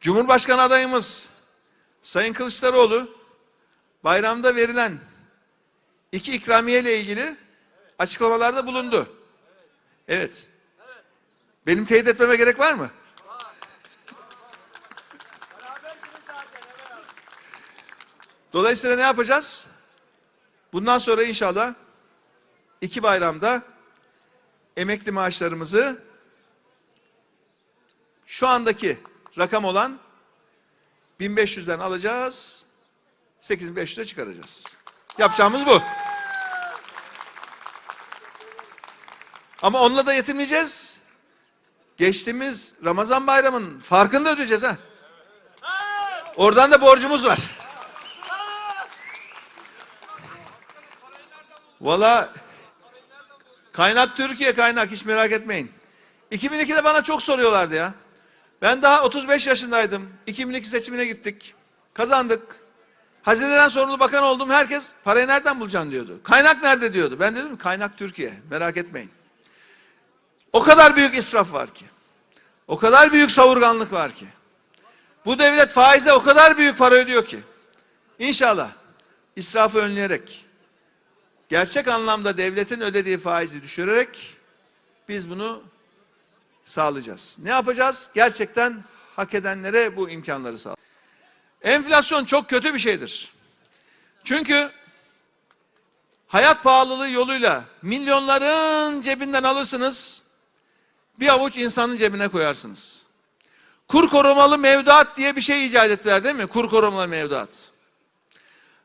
Cumhurbaşkanı adayımız Sayın Kılıçdaroğlu bayramda verilen iki ikramiye ile ilgili açıklamalarda bulundu. Evet. Benim teyit etmeme gerek var mı? Dolayısıyla ne yapacağız? Bundan sonra inşallah iki bayramda emekli maaşlarımızı şu andaki rakam olan 1500'den alacağız. 8500'e çıkaracağız. Yapacağımız bu. Ama onunla da yetinmeyeceğiz. Geçtiğimiz Ramazan bayramının farkını da ödeyeceğiz ha. Oradan da borcumuz var. Valla kaynak Türkiye kaynak hiç merak etmeyin. 2002'de bana çok soruyorlardı ya. Ben daha 35 yaşındaydım. 2002 seçimine gittik. Kazandık. Hazineden sorumlu bakan oldum. Herkes parayı nereden bulacaksın diyordu. Kaynak nerede diyordu. Ben dedim kaynak Türkiye. Merak etmeyin. O kadar büyük israf var ki. O kadar büyük savurganlık var ki. Bu devlet faize o kadar büyük para ödüyor ki. İnşallah israfı önleyerek, gerçek anlamda devletin ödediği faizi düşürerek biz bunu sağlayacağız. Ne yapacağız? Gerçekten hak edenlere bu imkanları sağ. Enflasyon çok kötü bir şeydir. Çünkü hayat pahalılığı yoluyla milyonların cebinden alırsınız, bir avuç insanın cebine koyarsınız. Kur korumalı mevduat diye bir şey icat ettiler değil mi? Kur korumalı mevduat.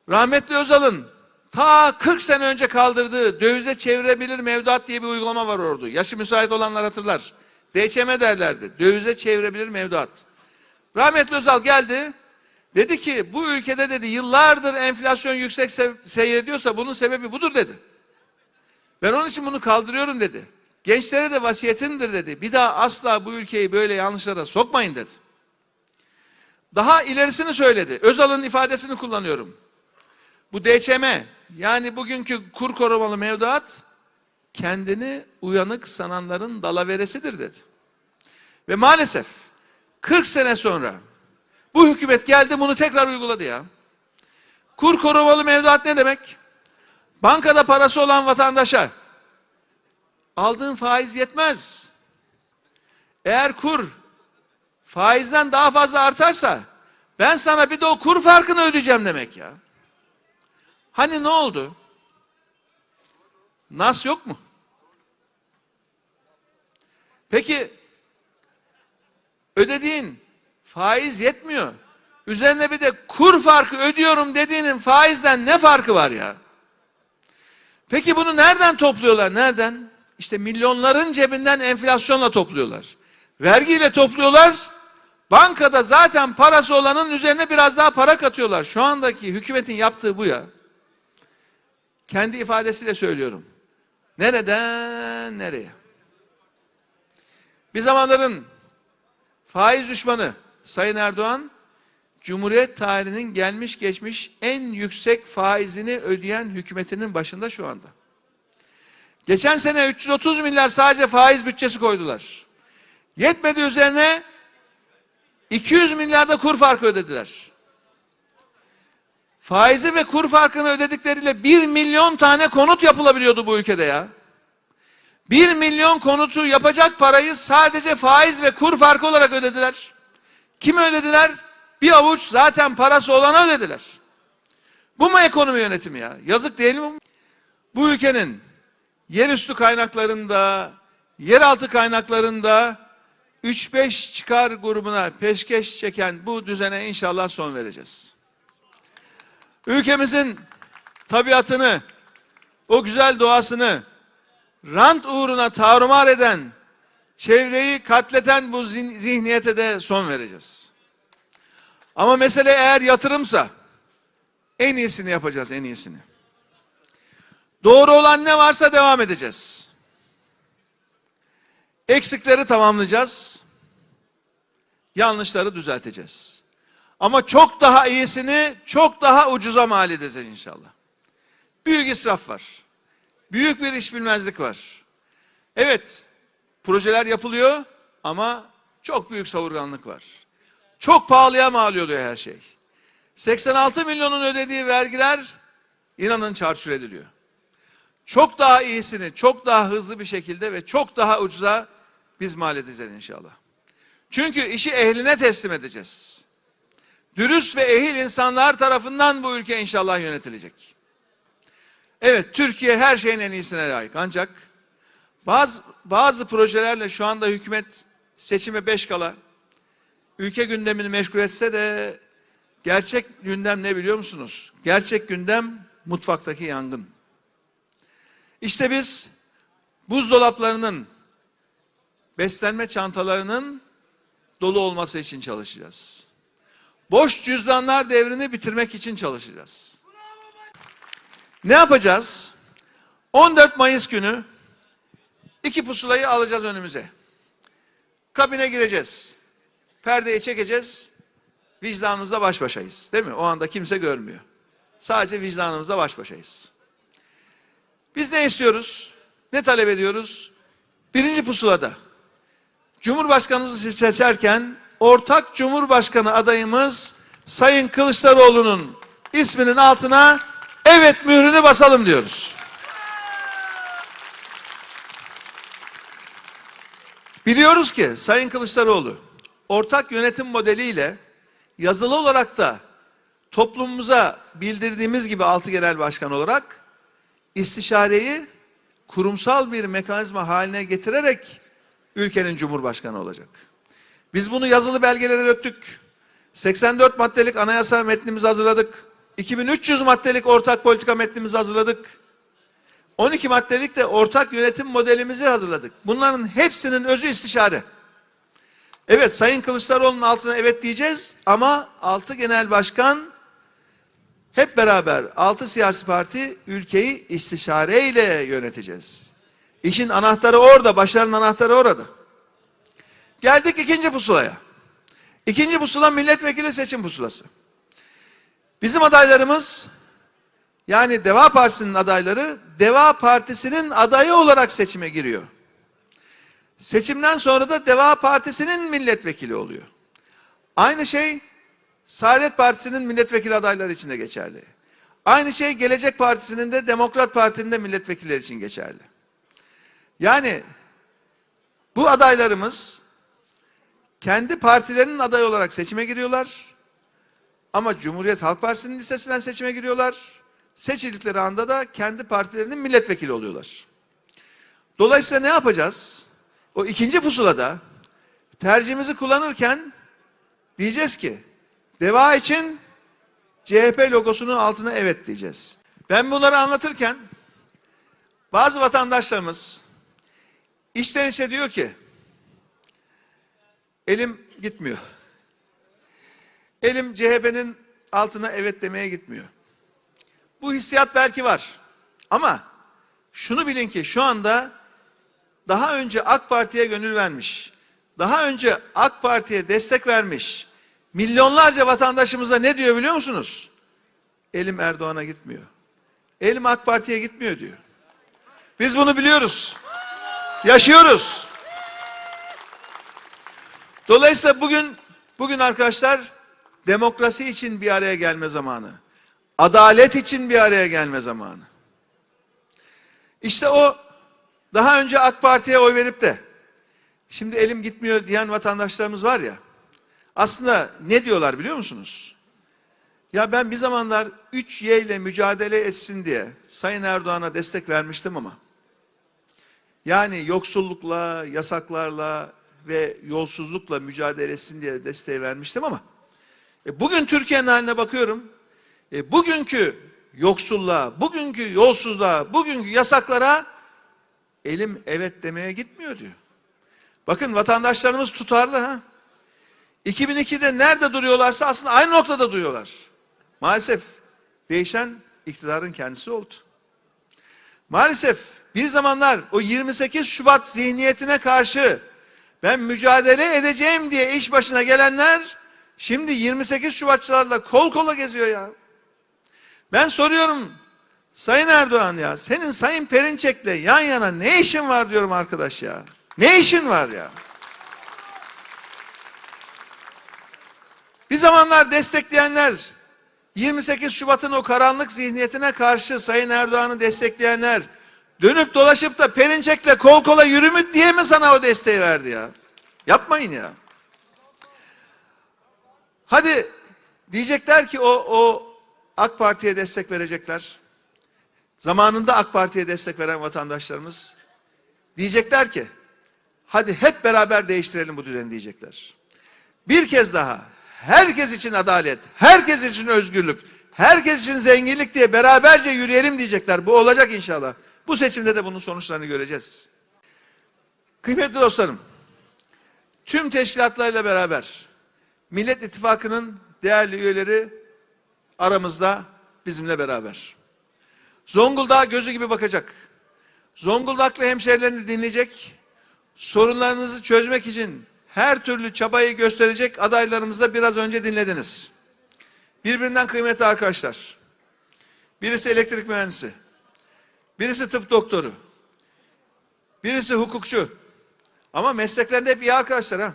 Rahmetli Özal'ın ta 40 sene önce kaldırdığı dövize çevirebilir mevduat diye bir uygulama var orada. Yaşı müsait olanlar hatırlar. DÇM derlerdi. Dövize çevirebilir mevduat. Rahmetli Özal geldi. Dedi ki bu ülkede dedi yıllardır enflasyon yüksek se seyrediyorsa bunun sebebi budur dedi. Ben onun için bunu kaldırıyorum dedi. Gençlere de vasiyetindir dedi. Bir daha asla bu ülkeyi böyle yanlışlara sokmayın dedi. Daha ilerisini söyledi. Özal'ın ifadesini kullanıyorum. Bu DÇM yani bugünkü kur korumalı mevduat kendini uyanık sananların dalaveresidir dedi. Ve maalesef 40 sene sonra bu hükümet geldi bunu tekrar uyguladı ya. Kur korumalı mevduat ne demek? Bankada parası olan vatandaşa aldığın faiz yetmez. Eğer kur faizden daha fazla artarsa ben sana bir de o kur farkını ödeyeceğim demek ya. Hani ne oldu? Nas yok mu? Peki ödediğin faiz yetmiyor. Üzerine bir de kur farkı ödüyorum dediğinin faizden ne farkı var ya? Peki bunu nereden topluyorlar? Nereden? İşte milyonların cebinden enflasyonla topluyorlar. Vergiyle topluyorlar. Bankada zaten parası olanın üzerine biraz daha para katıyorlar. Şu andaki hükümetin yaptığı bu ya. Kendi ifadesiyle söylüyorum. Nereden nereye? Bir zamanların faiz düşmanı Sayın Erdoğan, Cumhuriyet tarihinin gelmiş geçmiş en yüksek faizini ödeyen hükümetinin başında şu anda. Geçen sene 330 milyar sadece faiz bütçesi koydular. Yetmedi üzerine 200 milyarda kur farkı ödediler. Faizi ve kur farkını ödedikleriyle 1 milyon tane konut yapılabiliyordu bu ülkede ya. 1 milyon konutu yapacak parayı sadece faiz ve kur farkı olarak ödediler. Kim ödediler? Bir avuç zaten parası olana ödediler. Bu mu ekonomi yönetimi ya? Yazık değil mi? Bu ülkenin yerüstü kaynaklarında, yeraltı kaynaklarında 3-5 çıkar grubuna peşkeş çeken bu düzene inşallah son vereceğiz. Ülkemizin tabiatını, o güzel doğasını rant uğruna tarumar eden, çevreyi katleten bu zihniyete de son vereceğiz. Ama mesele eğer yatırımsa en iyisini yapacağız, en iyisini. Doğru olan ne varsa devam edeceğiz. Eksikleri tamamlayacağız. Yanlışları düzelteceğiz. Ama çok daha iyisini çok daha ucuza mal edeceğiz inşallah. Büyük israf var. Büyük bir iş bilmezlik var. Evet, projeler yapılıyor ama çok büyük savurganlık var. Çok pahalıya mal oluyor her şey. 86 milyonun ödediği vergiler inanın çarçur ediliyor. Çok daha iyisini, çok daha hızlı bir şekilde ve çok daha ucuza biz mal edeceğiz inşallah. Çünkü işi ehline teslim edeceğiz. Dürüst ve ehil insanlar tarafından bu ülke inşallah yönetilecek. Evet, Türkiye her şeyin en iyisine layık. Ancak bazı bazı projelerle şu anda hükümet seçime beş kala ülke gündemini meşgul etse de gerçek gündem ne biliyor musunuz? Gerçek gündem mutfaktaki yangın. İşte biz buzdolaplarının, beslenme çantalarının dolu olması için çalışacağız. Boş cüzdanlar devrini bitirmek için çalışacağız. Ne yapacağız? 14 Mayıs günü iki pusulayı alacağız önümüze. Kabine gireceğiz. Perdeyi çekeceğiz. Vicdanımızla baş başayız. Değil mi? O anda kimse görmüyor. Sadece vicdanımızla baş başayız. Biz ne istiyoruz? Ne talep ediyoruz? Birinci pusulada Cumhurbaşkanımızı seçerken ortak Cumhurbaşkanı adayımız Sayın Kılıçdaroğlu'nun isminin altına evet mührünü basalım diyoruz. Biliyoruz ki Sayın Kılıçdaroğlu ortak yönetim modeliyle yazılı olarak da toplumumuza bildirdiğimiz gibi altı genel başkan olarak istişareyi kurumsal bir mekanizma haline getirerek ülkenin cumhurbaşkanı olacak. Biz bunu yazılı belgelere döktük. 84 maddelik anayasa metnimizi hazırladık. 2300 maddelik ortak politika metnimizi hazırladık. 12 maddelik de ortak yönetim modelimizi hazırladık. Bunların hepsinin özü istişare. Evet Sayın Kılıçdaroğlu'nun altına evet diyeceğiz ama altı genel başkan hep beraber altı siyasi parti ülkeyi istişareyle yöneteceğiz. İşin anahtarı orada, başarının anahtarı orada. Geldik ikinci pusulaya. İkinci pusula milletvekili seçim pusulası. Bizim adaylarımız yani Deva Partisi'nin adayları Deva Partisi'nin adayı olarak seçime giriyor. Seçimden sonra da Deva Partisi'nin milletvekili oluyor. Aynı şey Saadet Partisi'nin milletvekili adayları için de geçerli. Aynı şey Gelecek Partisi'nin de Demokrat Parti'nin de milletvekilleri için geçerli. Yani bu adaylarımız kendi partilerinin adayı olarak seçime giriyorlar. Ama Cumhuriyet Halk Partisi'nin listesinden seçime giriyorlar. Seçildikleri anda da kendi partilerinin milletvekili oluyorlar. Dolayısıyla ne yapacağız? O ikinci pusulada tercihimizi kullanırken diyeceğiz ki Deva için CHP logosunun altına evet diyeceğiz. Ben bunları anlatırken bazı vatandaşlarımız içten içe diyor ki elim gitmiyor. Elim CHP'nin altına evet demeye gitmiyor. Bu hissiyat belki var. Ama şunu bilin ki şu anda daha önce AK Parti'ye gönül vermiş, daha önce AK Parti'ye destek vermiş milyonlarca vatandaşımıza ne diyor biliyor musunuz? Elim Erdoğan'a gitmiyor. Elim AK Parti'ye gitmiyor diyor. Biz bunu biliyoruz. Yaşıyoruz. Dolayısıyla bugün bugün arkadaşlar demokrasi için bir araya gelme zamanı. Adalet için bir araya gelme zamanı. İşte o daha önce AK Parti'ye oy verip de şimdi elim gitmiyor diyen vatandaşlarımız var ya. Aslında ne diyorlar biliyor musunuz? Ya ben bir zamanlar 3Y ile mücadele etsin diye Sayın Erdoğan'a destek vermiştim ama yani yoksullukla, yasaklarla ve yolsuzlukla mücadele etsin diye desteği vermiştim ama e, bugün Türkiye'nin haline bakıyorum. E, bugünkü yoksulluğa, bugünkü yolsuzluğa, bugünkü yasaklara elim evet demeye gitmiyor diyor. Bakın vatandaşlarımız tutarlı ha. 2002'de nerede duruyorlarsa aslında aynı noktada duruyorlar. Maalesef değişen iktidarın kendisi oldu. Maalesef bir zamanlar o 28 Şubat zihniyetine karşı ben mücadele edeceğim diye iş başına gelenler şimdi 28 Şubatçılarla kol kola geziyor ya. Ben soruyorum Sayın Erdoğan ya senin Sayın Perinçek'le yan yana ne işin var diyorum arkadaş ya. Ne işin var ya? Bir zamanlar destekleyenler, 28 Şubat'ın o karanlık zihniyetine karşı Sayın Erdoğan'ı destekleyenler, dönüp dolaşıp da Perinçek'le kol kola yürümüt diye mi sana o desteği verdi ya? Yapmayın ya. Hadi diyecekler ki o, o AK Parti'ye destek verecekler. Zamanında AK Parti'ye destek veren vatandaşlarımız diyecekler ki hadi hep beraber değiştirelim bu düzeni diyecekler. Bir kez daha herkes için adalet, herkes için özgürlük, herkes için zenginlik diye beraberce yürüyelim diyecekler. Bu olacak inşallah. Bu seçimde de bunun sonuçlarını göreceğiz. Kıymetli dostlarım, tüm teşkilatlarıyla beraber Millet İttifakı'nın değerli üyeleri aramızda bizimle beraber. Zonguldak'a gözü gibi bakacak. Zonguldaklı hemşehrilerini dinleyecek. Sorunlarınızı çözmek için her türlü çabayı gösterecek adaylarımızı da biraz önce dinlediniz. Birbirinden kıymetli arkadaşlar. Birisi elektrik mühendisi. Birisi tıp doktoru. Birisi hukukçu. Ama mesleklerinde hep iyi arkadaşlar ha.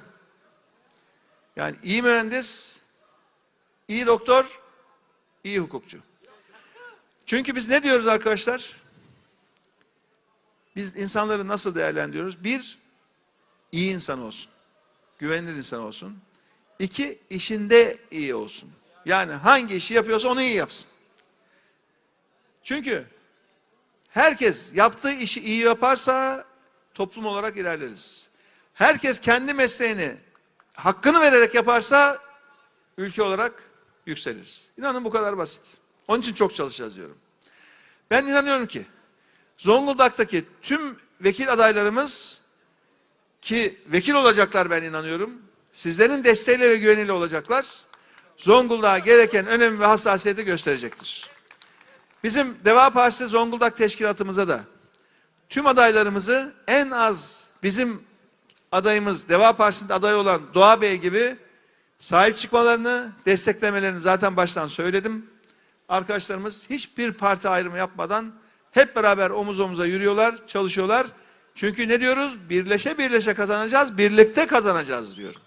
Yani iyi mühendis, iyi doktor, iyi hukukçu. Çünkü biz ne diyoruz arkadaşlar? Biz insanları nasıl değerlendiriyoruz? Bir, iyi insan olsun. Güvenilir insan olsun. İki, işinde iyi olsun. Yani hangi işi yapıyorsa onu iyi yapsın. Çünkü herkes yaptığı işi iyi yaparsa toplum olarak ilerleriz. Herkes kendi mesleğini hakkını vererek yaparsa ülke olarak yükseliriz. İnanın bu kadar basit. Onun için çok çalışacağız diyorum. Ben inanıyorum ki Zonguldak'taki tüm vekil adaylarımız ki vekil olacaklar ben inanıyorum. Sizlerin desteğiyle ve güveniyle olacaklar. Zonguldak'a gereken önem ve hassasiyeti gösterecektir. Bizim Deva Partisi Zonguldak Teşkilatımıza da tüm adaylarımızı en az bizim adayımız Deva Partisi'nde aday olan Doğa Bey gibi sahip çıkmalarını, desteklemelerini zaten baştan söyledim. Arkadaşlarımız hiçbir parti ayrımı yapmadan hep beraber omuz omuza yürüyorlar, çalışıyorlar. Çünkü ne diyoruz? Birleşe birleşe kazanacağız, birlikte kazanacağız diyorum.